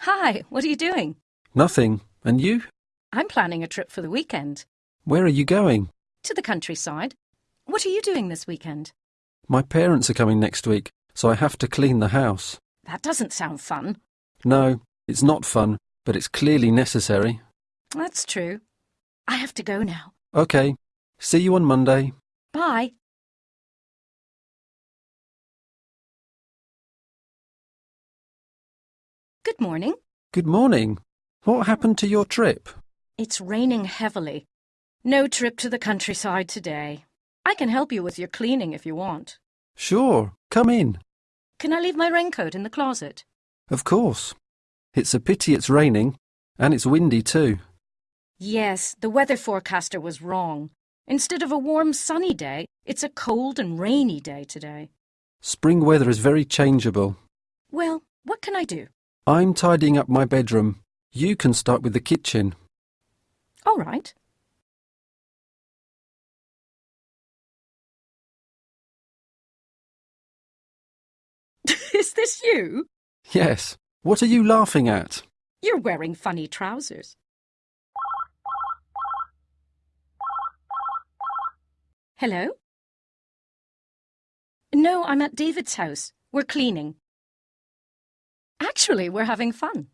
Hi, what are you doing? Nothing. And you? I'm planning a trip for the weekend. Where are you going? To the countryside. What are you doing this weekend? My parents are coming next week, so I have to clean the house. That doesn't sound fun. No, it's not fun, but it's clearly necessary. That's true. I have to go now. OK. See you on Monday. Bye. Good morning. Good morning. What happened to your trip? It's raining heavily. No trip to the countryside today. I can help you with your cleaning if you want. Sure, come in. Can I leave my raincoat in the closet? Of course. It's a pity it's raining, and it's windy too. Yes, the weather forecaster was wrong. Instead of a warm sunny day, it's a cold and rainy day today. Spring weather is very changeable. Well, what can I do? I'm tidying up my bedroom. You can start with the kitchen. All right. Is this you? Yes. What are you laughing at? You're wearing funny trousers. Hello? No, I'm at David's house. We're cleaning. Actually, we're having fun.